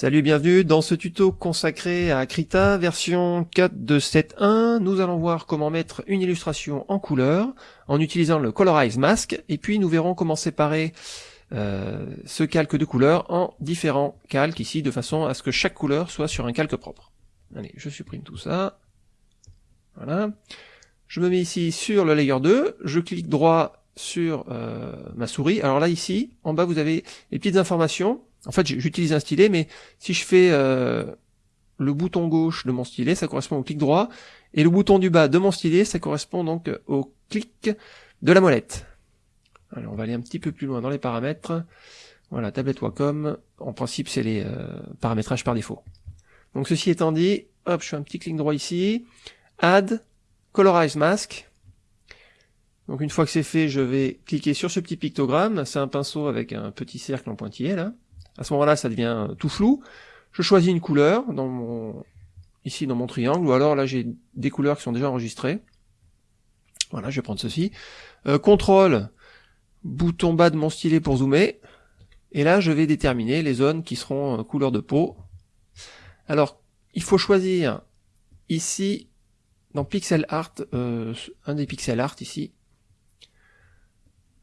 Salut bienvenue dans ce tuto consacré à Krita version 4.2.7.1. Nous allons voir comment mettre une illustration en couleur en utilisant le Colorize Mask et puis nous verrons comment séparer euh, ce calque de couleur en différents calques ici de façon à ce que chaque couleur soit sur un calque propre. Allez, je supprime tout ça. Voilà. Je me mets ici sur le layer 2, je clique droit sur euh, ma souris. Alors là ici, en bas vous avez les petites informations en fait, j'utilise un stylet, mais si je fais euh, le bouton gauche de mon stylet, ça correspond au clic droit, et le bouton du bas de mon stylet, ça correspond donc au clic de la molette. Alors, on va aller un petit peu plus loin dans les paramètres. Voilà, tablette Wacom, en principe, c'est les euh, paramétrages par défaut. Donc, ceci étant dit, hop, je fais un petit clic droit ici, Add, Colorize Mask. Donc, une fois que c'est fait, je vais cliquer sur ce petit pictogramme. C'est un pinceau avec un petit cercle en pointillé, là. À ce moment-là, ça devient tout flou. Je choisis une couleur dans mon, ici dans mon triangle, ou alors là j'ai des couleurs qui sont déjà enregistrées. Voilà, je vais prendre ceci. Euh, contrôle, bouton bas de mon stylet pour zoomer. Et là, je vais déterminer les zones qui seront euh, couleur de peau. Alors, il faut choisir ici, dans Pixel Art, euh, un des Pixel Art ici,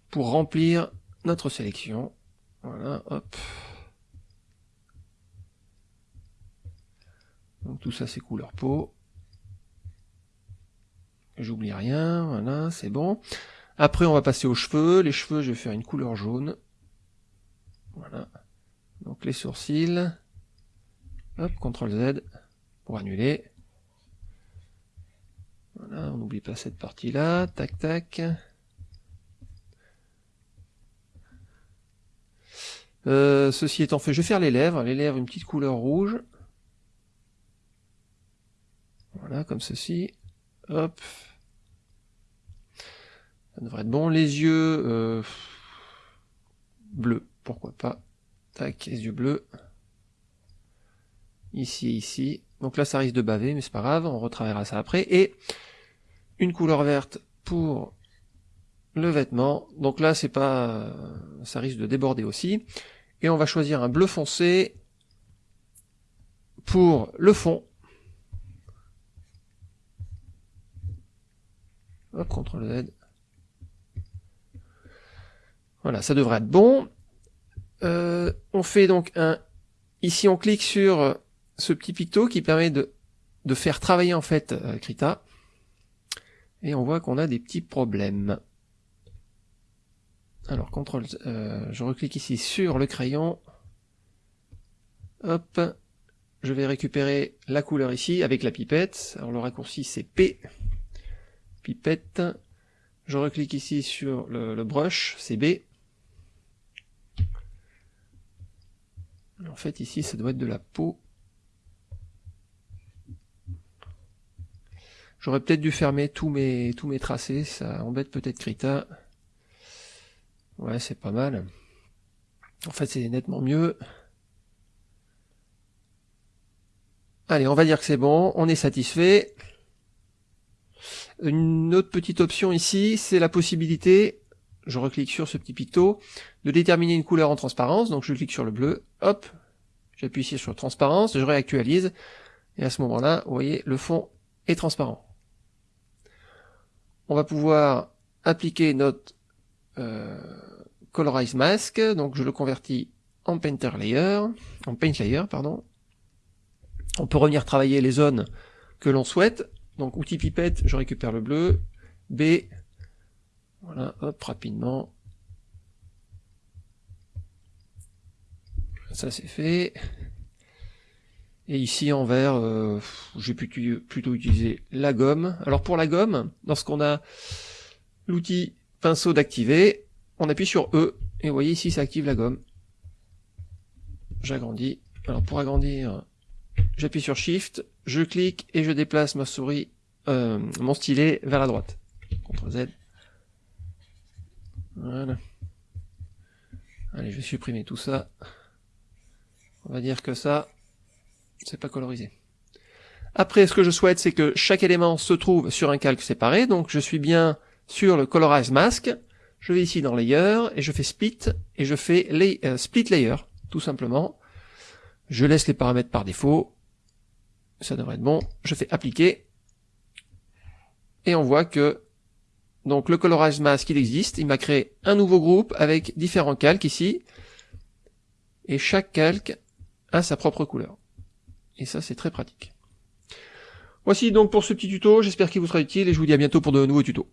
pour remplir notre sélection. Voilà, hop. Donc tout ça c'est couleur peau. J'oublie rien, voilà, c'est bon. Après on va passer aux cheveux. Les cheveux, je vais faire une couleur jaune. Voilà. Donc les sourcils. Hop, CTRL Z pour annuler. Voilà, on n'oublie pas cette partie-là. Tac, tac. Euh, ceci étant fait, je vais faire les lèvres. Les lèvres, une petite couleur rouge. Voilà, comme ceci. Hop. Ça devrait être bon. Les yeux euh, bleus, pourquoi pas? Tac, les yeux bleus. Ici et ici. Donc là, ça risque de baver, mais c'est pas grave, on retravaillera ça après. Et une couleur verte pour le vêtement. Donc là, c'est pas, ça risque de déborder aussi. Et on va choisir un bleu foncé pour le fond. Hop, CTRL Z. Voilà, ça devrait être bon. Euh, on fait donc un... Ici, on clique sur ce petit picto qui permet de, de faire travailler en fait euh, Krita. Et on voit qu'on a des petits problèmes. Alors, CTRL, euh, je reclique ici sur le crayon. Hop, je vais récupérer la couleur ici avec la pipette. Alors le raccourci c'est P pipette. Je reclique ici sur le, brush, c'est B. En fait, ici, ça doit être de la peau. J'aurais peut-être dû fermer tous mes, tous mes tracés, ça embête peut-être Krita. Ouais, c'est pas mal. En fait, c'est nettement mieux. Allez, on va dire que c'est bon, on est satisfait. Une autre petite option ici, c'est la possibilité, je reclique sur ce petit picto, de déterminer une couleur en transparence, donc je clique sur le bleu, hop, j'appuie ici sur transparence, je réactualise, et à ce moment-là, vous voyez, le fond est transparent. On va pouvoir appliquer notre euh, Colorize Mask, donc je le convertis en Painter Layer, en Paint Layer, pardon. On peut revenir travailler les zones que l'on souhaite, donc outil pipette, je récupère le bleu. B, voilà, hop, rapidement. Ça c'est fait. Et ici en vert, euh, j'ai plutôt utilisé la gomme. Alors pour la gomme, lorsqu'on a l'outil pinceau d'activer, on appuie sur E, et vous voyez ici ça active la gomme. J'agrandis. Alors pour agrandir, j'appuie sur Shift, je clique et je déplace ma souris, euh, mon stylet vers la droite. CTRL Z. Voilà. Allez, je vais supprimer tout ça. On va dire que ça, c'est pas colorisé. Après, ce que je souhaite, c'est que chaque élément se trouve sur un calque séparé. Donc, je suis bien sur le Colorize Mask. Je vais ici dans Layer, et je fais Split, et je fais euh, Split Layer, tout simplement. Je laisse les paramètres par défaut. Ça devrait être bon. Je fais appliquer. Et on voit que donc le Colorize Mask, il existe. Il m'a créé un nouveau groupe avec différents calques ici. Et chaque calque a sa propre couleur. Et ça, c'est très pratique. Voici donc pour ce petit tuto. J'espère qu'il vous sera utile et je vous dis à bientôt pour de nouveaux tutos.